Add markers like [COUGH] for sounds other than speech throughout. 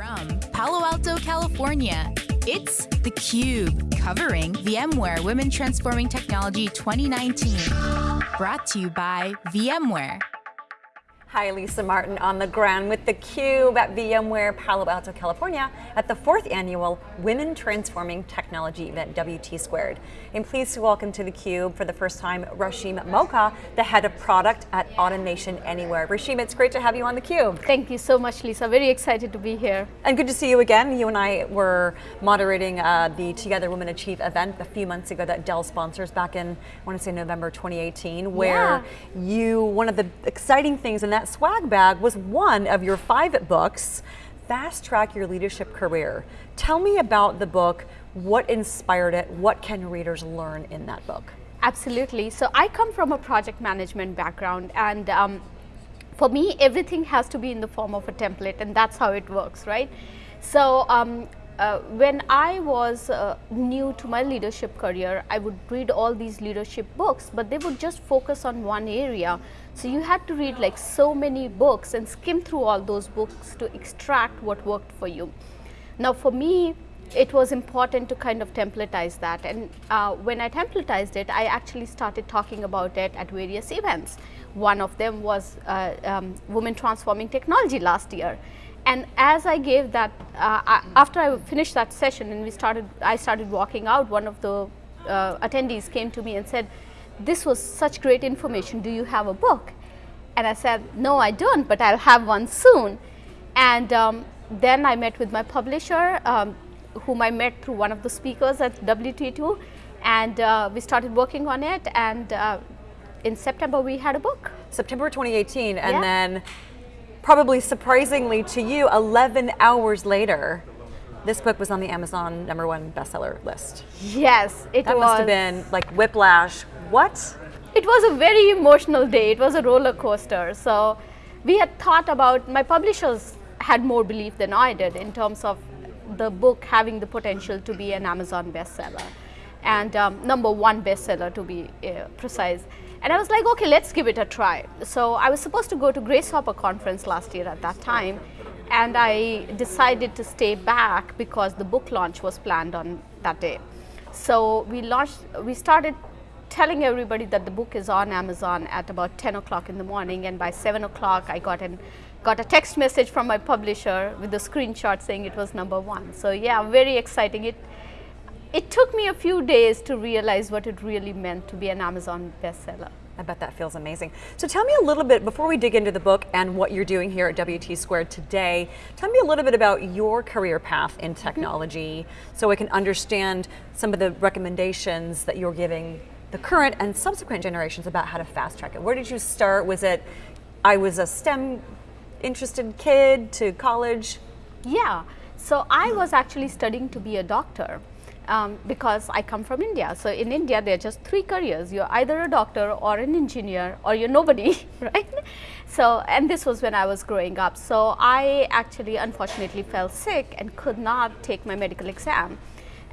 From Palo Alto, California, it's theCUBE, covering VMware Women Transforming Technology 2019. Brought to you by VMware. Hi, Lisa Martin on the ground with theCUBE at VMware Palo Alto, California at the fourth annual Women Transforming Technology event, WT Squared. I'm pleased to welcome to theCUBE for the first time, Rashim Mogha, the head of product at Automation Anywhere. Rashim, it's great to have you on theCUBE. Thank you so much, Lisa. Very excited to be here. And good to see you again. You and I were moderating uh, the Together Women Achieve event a few months ago that Dell sponsors back in, I want to say November 2018, where yeah. you, one of the exciting things in that that swag bag was one of your five books, Fast Track Your Leadership Career. Tell me about the book, what inspired it, what can readers learn in that book? Absolutely, so I come from a project management background and um, for me, everything has to be in the form of a template and that's how it works, right? So um, uh, when I was uh, new to my leadership career, I would read all these leadership books, but they would just focus on one area. So you had to read like so many books and skim through all those books to extract what worked for you. Now for me, it was important to kind of templatize that. And uh, when I templatized it, I actually started talking about it at various events. One of them was uh, um, Women Transforming Technology last year. And as I gave that, uh, I, after I finished that session and we started, I started walking out, one of the uh, attendees came to me and said, this was such great information, do you have a book? And I said, no, I don't, but I'll have one soon. And um, then I met with my publisher, um, whom I met through one of the speakers at WT2, and uh, we started working on it, and uh, in September we had a book. September 2018, and yeah. then probably surprisingly to you, 11 hours later, this book was on the Amazon number one bestseller list. Yes, it that was. That must have been like whiplash. What? It was a very emotional day. It was a roller coaster. So we had thought about, my publishers had more belief than I did in terms of the book having the potential to be an Amazon bestseller and um, number one bestseller to be uh, precise. And I was like, okay, let's give it a try. So I was supposed to go to Grace Hopper conference last year at that time, and I decided to stay back because the book launch was planned on that day. So we launched, we started telling everybody that the book is on Amazon at about 10 o'clock in the morning, and by 7 o'clock I got an got a text message from my publisher with a screenshot saying it was number one. So yeah, very exciting. It it took me a few days to realize what it really meant to be an Amazon bestseller. I bet that feels amazing. So tell me a little bit, before we dig into the book and what you're doing here at WT Squared today, tell me a little bit about your career path in mm-hmm. technology mm -hmm. so I can understand some of the recommendations that you're giving the current and subsequent generations about how to fast track it. Where did you start? Was it, I was a STEM interested kid to college? Yeah, so I was actually studying to be a doctor um, because I come from India. So in India, there are just three careers. You're either a doctor or an engineer or you're nobody, [LAUGHS] right? So, and this was when I was growing up. So I actually unfortunately fell sick and could not take my medical exam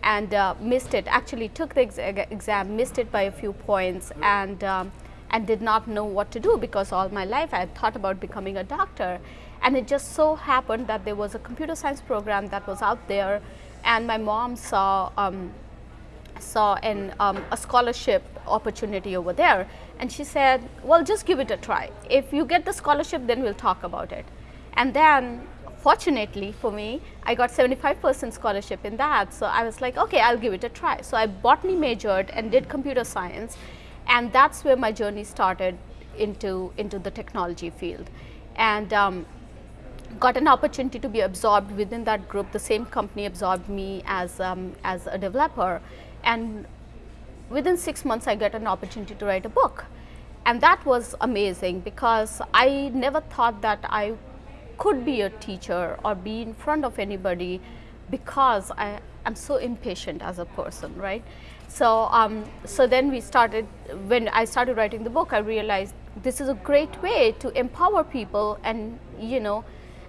and uh, missed it. Actually took the ex exam, missed it by a few points and um, and did not know what to do because all my life I had thought about becoming a doctor. And it just so happened that there was a computer science program that was out there and my mom saw um, saw an, um, a scholarship opportunity over there and she said well just give it a try if you get the scholarship then we'll talk about it and then fortunately for me I got 75% scholarship in that so I was like okay I'll give it a try so I botany majored and did computer science and that's where my journey started into into the technology field and um, got an opportunity to be absorbed within that group. The same company absorbed me as, um, as a developer. And within six months, I got an opportunity to write a book. And that was amazing because I never thought that I could be a teacher or be in front of anybody because I am so impatient as a person, right? So, um, so then we started, when I started writing the book, I realized this is a great way to empower people and, you know,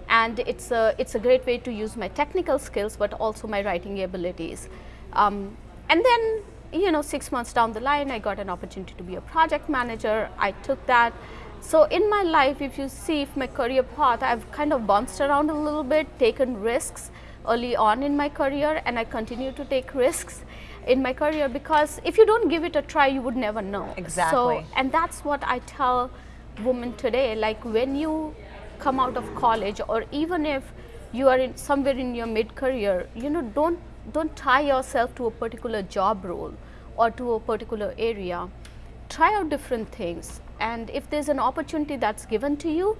and it's a, it's a great way to use my technical skills but also my writing abilities. Um, and then you know six months down the line I got an opportunity to be a project manager. I took that So in my life, if you see if my career path, I've kind of bounced around a little bit, taken risks early on in my career, and I continue to take risks in my career because if you don't give it a try, you would never know. Exactly. So, and that's what I tell women today. Like when you come out of college, or even if you are in somewhere in your mid-career, you know, don't don't tie yourself to a particular job role or to a particular area. Try out different things, and if there's an opportunity that's given to you,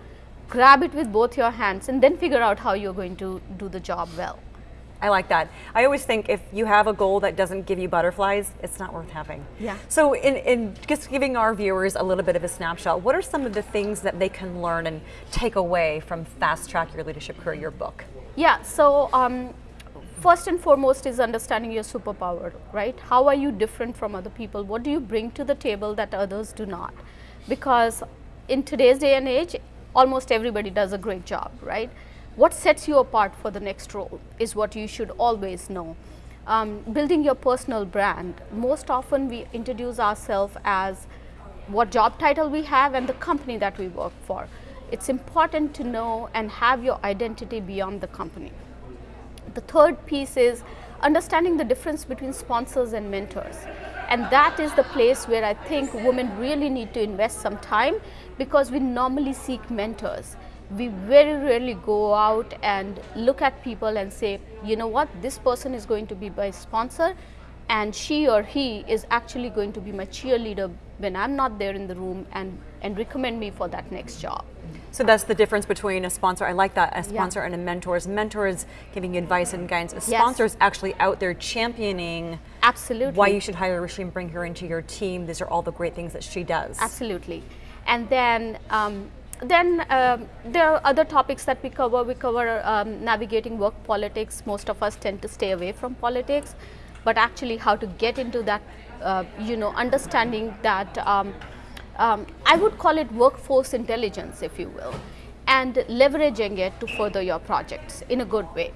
grab it with both your hands, and then figure out how you're going to do the job well. I like that. I always think if you have a goal that doesn't give you butterflies, it's not worth having. Yeah. So in, in just giving our viewers a little bit of a snapshot, what are some of the things that they can learn and take away from Fast Track Your Leadership Career, your book? Yeah, so um, first and foremost is understanding your superpower, right? How are you different from other people? What do you bring to the table that others do not? Because in today's day and age, almost everybody does a great job, right? What sets you apart for the next role is what you should always know. Um, building your personal brand, most often we introduce ourselves as what job title we have and the company that we work for. It's important to know and have your identity beyond the company. The third piece is understanding the difference between sponsors and mentors. And that is the place where I think women really need to invest some time because we normally seek mentors we very rarely go out and look at people and say, you know what, this person is going to be my sponsor and she or he is actually going to be my cheerleader when I'm not there in the room and, and recommend me for that next job. So that's the difference between a sponsor, I like that, a sponsor Yeah. and a mentor. Is mentor is giving you advice and guidance. A sponsor is actually out there championing Absolutely. why you should hire Rishi and bring her into your team. These are all the great things that she does. Absolutely. And then, um, then um, there are other topics that we cover. We cover um, navigating work politics. Most of us tend to stay away from politics, but actually how to get into that, uh, you know, understanding that, um, I would call it workforce intelligence, if you will, and leveraging it to further your projects in a good way.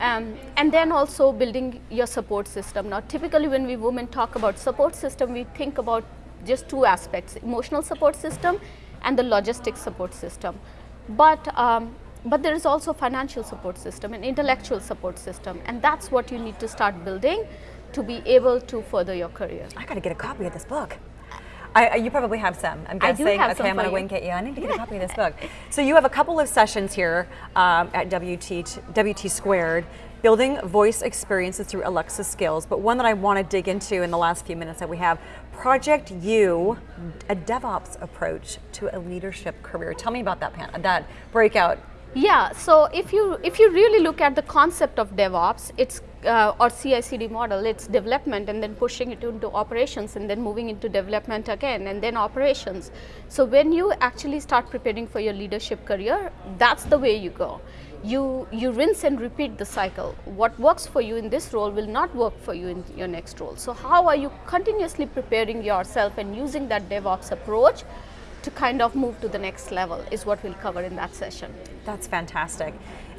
Um, and then also building your support system. Now, typically when we women talk about support system, we think about just two aspects, emotional support system and the logistics support system. But, um, but there is also financial support system and intellectual support system, and that's what you need to start building to be able to further your career. I got to get a copy of this book. I, you probably have some. I'm I do guessing. have okay, some I'm going to wink at you. I need to get a copy of this book. So you have a couple of sessions here um, at WT WT Squared, building voice experiences through Alexa skills. But one that I want to dig into in the last few minutes that we have, Project U, a DevOps approach to a leadership career. Tell me about that, Pan. That breakout. Yeah, so if you if you really look at the concept of DevOps, it's uh, or CI/CD model, it's development and then pushing it into operations and then moving into development again and then operations. So when you actually start preparing for your leadership career, that's the way you go. You you rinse and repeat the cycle. What works for you in this role will not work for you in your next role. So how are you continuously preparing yourself and using that DevOps approach? To kind of move to the next level is what we'll cover in that session. That's fantastic.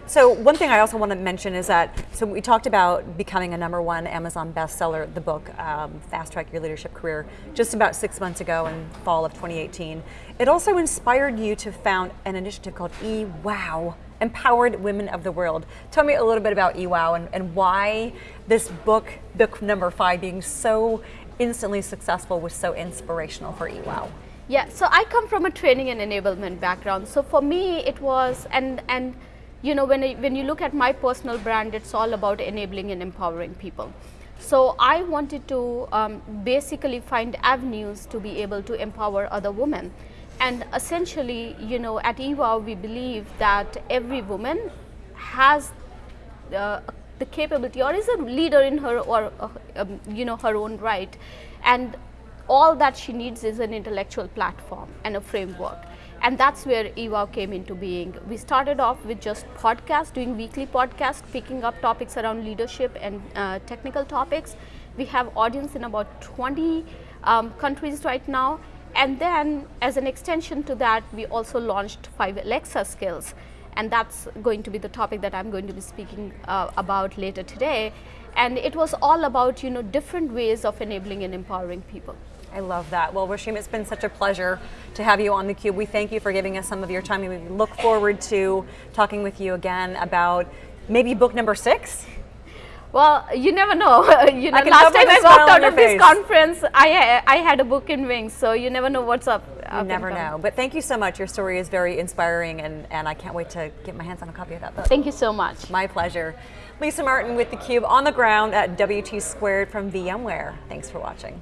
So one thing I also want to mention is that, so we talked about becoming a number one Amazon bestseller, the book, um, Fast Track Your Leadership Career, just about six months ago in fall of 2018. It also inspired you to found an initiative called eWow, Empowered Women of the World. Tell me a little bit about eWow and, and why this book, book number five, being so instantly successful was so inspirational for eWow. Yeah, so I come from a training and enablement background. So for me, it was and and you know when I, when you look at my personal brand, it's all about enabling and empowering people. So I wanted to um, basically find avenues to be able to empower other women, and essentially, you know, at eWow we believe that every woman has uh, the capability or is a leader in her or uh, um, you know her own right and all that she needs is an intellectual platform and a framework and that's where EWOW came into being. We started off with just podcasts, doing weekly podcasts, picking up topics around leadership and uh, technical topics. We have audience in about 20 um, countries right now. And then as an extension to that, we also launched five Alexa skills. And that's going to be the topic that I'm going to be speaking uh, about later today. And it was all about, you know, different ways of enabling and empowering people. I love that. Well, Rashim, it's been such a pleasure to have you on theCUBE. We thank you for giving us some of your time. And we look forward to talking with you again about maybe book number six? Well, you never know. [LAUGHS] you know, last time I walked out of face. this conference, I I had a book in wings, so you never know what's up. You never know. But thank you so much. Your story is very inspiring, and, and I can't wait to get my hands on a copy of that book. Thank you so much. My pleasure. Lisa Martin with theCUBE on the ground at WT Squared from VMware. Thanks for watching.